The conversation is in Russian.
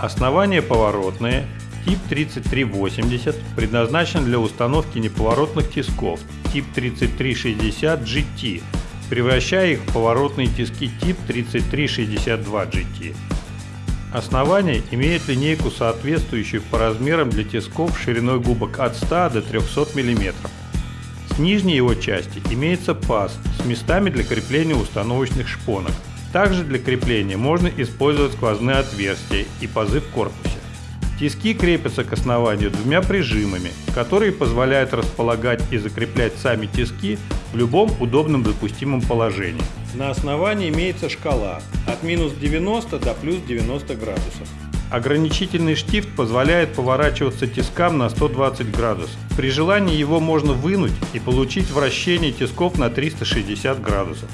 Основание поворотное, тип 3380, предназначен для установки неповоротных тисков, тип 3360 GT, превращая их в поворотные тиски тип 3362 GT. Основание имеет линейку, соответствующую по размерам для тисков шириной губок от 100 до 300 мм. С нижней его части имеется паз с местами для крепления установочных шпонок. Также для крепления можно использовать сквозные отверстия и пазы в корпусе. Тиски крепятся к основанию двумя прижимами, которые позволяют располагать и закреплять сами тиски в любом удобном допустимом положении. На основании имеется шкала от минус 90 до плюс 90 градусов. Ограничительный штифт позволяет поворачиваться тискам на 120 градусов. При желании его можно вынуть и получить вращение тисков на 360 градусов.